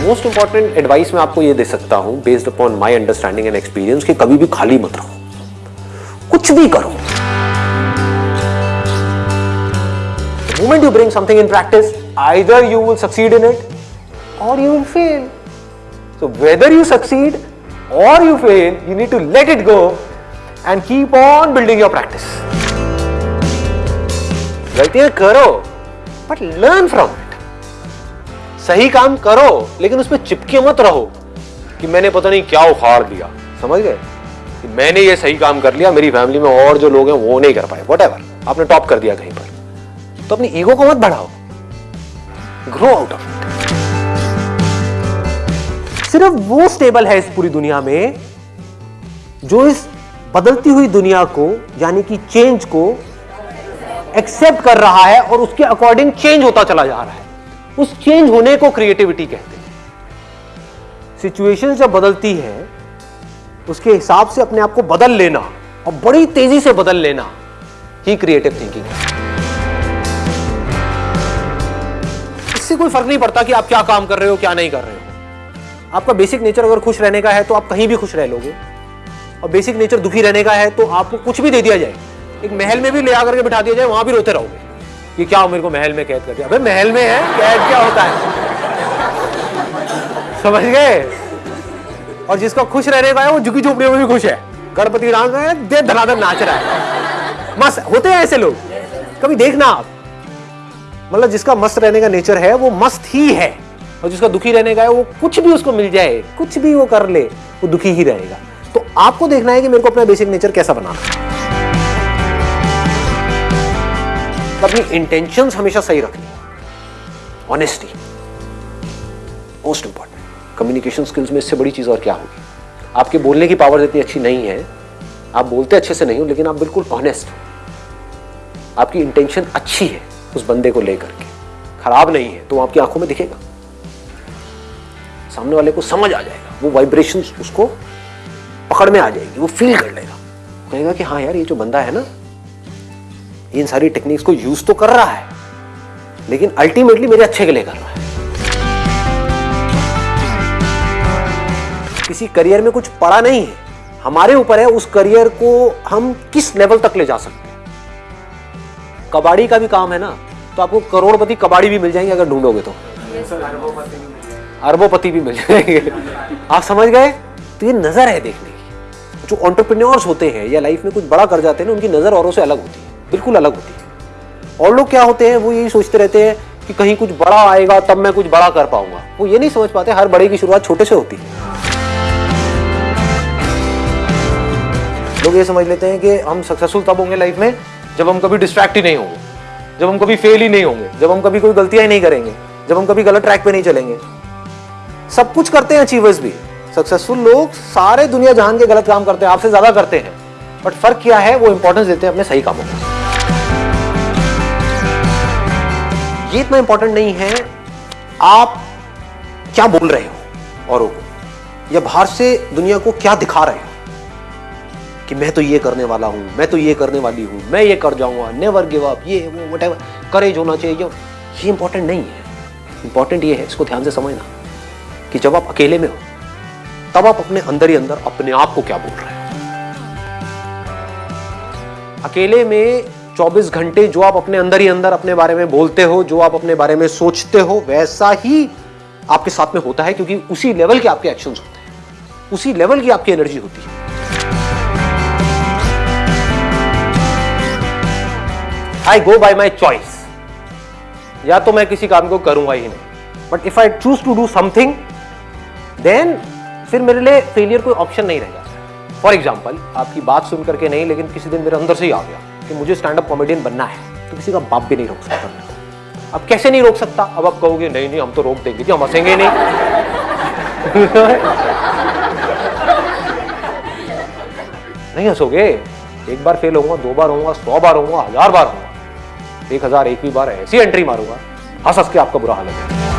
Most important advice मैं आपको ये दे सकता हूँ based upon my understanding and experience कि कभी भी खाली मत रहो। कुछ भी करो। Moment you bring something in practice either you will succeed in it और you will fail so whether you succeed और you fail you need to let it go and keep on building your practice गलतियाँ करो but learn from सही काम करो, लेकिन उसमें चिपके मत रहो कि मैंने पता नहीं क्या उखाड़ दिया। समझ गए? कि मैंने ये सही काम कर लिया, मेरी फैमिली में और जो लोग हैं वो नहीं कर पाए। वट आपने टॉप कर दिया कहीं पर। तो अपनी ईगो को मत बढ़ाओ। ग्रो आउट ऑफ़ इट सिर्फ़ वो स्टेबल है इस पूरी दुनिया में, जो इस बदलती हुई दुनिया को, यानी कि चेंज को एक्सेप्ट कर रहा है और उसके अकॉर्डिंग चेंज होता चला जा रहा है। उस चेंज होने को क्रिएटिविटी कहते हैं। सिचुएशन जब बदलती है, उसके हिसाब से अपने आप को बदल लेना और बड़ी तेज़ी से बदल लेना ही क्रिएटिव थिंकिंग है। इससे कोई फ़र्क नहीं पड़ता कि आप क्या काम कर रहे हो, क्या नहीं कर रहे हो। आपका बेसिक नेचर अगर खुश रहने का है तो आप कहीं भी खुश रह लोगे। और बेसिक नेचर दुखी रहने का है तो आपको कुछ भी दे दिया जाए। एक महल में भी ले आकर के बिठा दिया जाए, वहाँ भी रोते रहोगे। कि क्या मेरे को महल में कैद कर दिया? अबे, महल में है? कैद क्या होता है? समझ गए? और जिसका खुश रहने का है वो झुकी झोपड़ियों में भी खुश है। गणपति डांस है दे धनाधन नाच रहा है। मस्त, होते हैं ऐसे लोग। कभी देखना आप। मतलब जिसका मस्त रहने का नेचर है, वो मस्त ही है। और जिसका दुखी रहने का है, वो कुछ भी उसको मिल जाए, कुछ भी वो कर ले, वो दुखी ही रहेगा। तो आपको देखना है कि मेरे को अपना बेसिक नेचर कैसा बनाना है। अपनी इंटेंशन हमेशा सही रखनी honesty most important communication skills में इससे बड़ी चीज़ और क्या होगी? आपके बोलने की पावर इतनी अच्छी नहीं है। आप बोलते अच्छे से नहीं हो, लेकिन आप बिल्कुल ऑनेस्ट हो। आपकी इंटेंशन अच्छी है उस बंदे को लेकर के। खराब नहीं है तो आपकी आँखों में दिखेगा। सामने वाले को समझ आ जाएगा। वो वाइब्रेशन उसको पकड़ में आ जाएगी। वो फील कर लेगा। कहेगा कि हाँ यार, ये जो बंदा है ना इन सारी टेक्निक्स को यूज़ तो कर रहा है लेकिन अल्टीमेटली मेरे अच्छे के लिए कर रहा है। किसी करियर में कुछ पड़ा नहीं है हमारे ऊपर है उस करियर को हम किस लेवल तक ले जा सकते हैं? कबाड़ी का भी काम है ना तो आपको करोड़पति कबाड़ी भी मिल जाएँगे अगर ढूंढोगे तो। अरबोपति भी मिल जाएँगे। आप समझ गए? तो ये नज़र है देखने की। जो ऑन्टरप्रेन्योर्स होते हैं या लाइफ में कुछ बड़ा कर जाते हैं ना उनकी नज़र औरों से अलग होती है। बिल्कुल अलग होती है। और लोग क्या होते हैं, वो यही सोचते रहते हैं कि कहीं कुछ बड़ा आएगा, तब मैं कुछ बड़ा कर पाऊँगा। वो ये नहीं समझ पाते, हर बड़े की शुरुआत छोटे से होती है। लोग ये समझ लेते हैं कि हम सक्सेसफुल तब होंगे लाइफ में, जब हम कभी डिस्ट्रैक्ट ही नहीं होंगे, जब हम कभी फेल ही नहीं होंगे, जब हम कभी कोई गलतियाँ ही नहीं करेंगे, जब हम कभी गलत ट्रैक पे नहीं चलेंगे। सब कुछ करते हैं अचीवर्स भी। सक्सेसफुल लोग सारे दुनिया जहान के गलत काम करते हैं, आपसे ज़्यादा करते हैं। बट फ़र्क क्या है, वो इंपॉर्टेंस देते हैं अपने सही कामों को। ये इतना इंपॉर्टेंट नहीं है। आप क्या बोल रहे हो? औरों को? या बाहर से दुनिया को क्या दिखा रहे हो? कि मैं तो ये करने वाला हूँ, मैं तो ये करने वाली हूँ, मैं ये कर जाऊँगा नेवर गिव अप ये, वो वट करेज होना चाहिए ये इंपॉर्टेंट नहीं है। इंपॉर्टेंट ये है, इसको ध्यान से समझना कि जब आप अकेले में हो, तब आप अपने अंदर ही अंदर अपने आप को क्या बोल रहे हो? अकेले में 24 घंटे जो आप अपने अंदर ही अंदर अपने बारे में बोलते हो, जो आप अपने बारे में सोचते हो, वैसा ही आपके साथ में होता है क्योंकि उसी लेवल के आपके एक्शंस होते हैं। उसी लेवल की आपकी एनर्जी होती है। आई गो बाय माई चॉइस या तो मैं किसी काम को करूँगा ही नहीं। But if I choose to do something then फिर मेरे लिए फेलियर कोई ऑप्शन नहीं रहेगा। फॉर एग्ज़ाम्पल आपकी बात सुन करके नहीं, लेकिन किसी दिन मेरे अंदर से ही आ गया कि मुझे स्टैंड अप कॉमेडियन बनना है। तो किसी का बाप भी नहीं रोक सकता। अब कैसे नहीं रोक सकता? अब आप कहोगे, नहीं नहीं, हम तो रोक देंगे जी, हम हंसेंगे नहीं। नहीं हंसोगे। एक बार फेल होऊँगा, दो बार होऊँगा, सौ बार होऊँगा, हज़ार बार होऊँगा। एक हज़ार एक भी बार ऐसी एंट्री मारूँगा। हंस हंस के आपका बुरा हाल है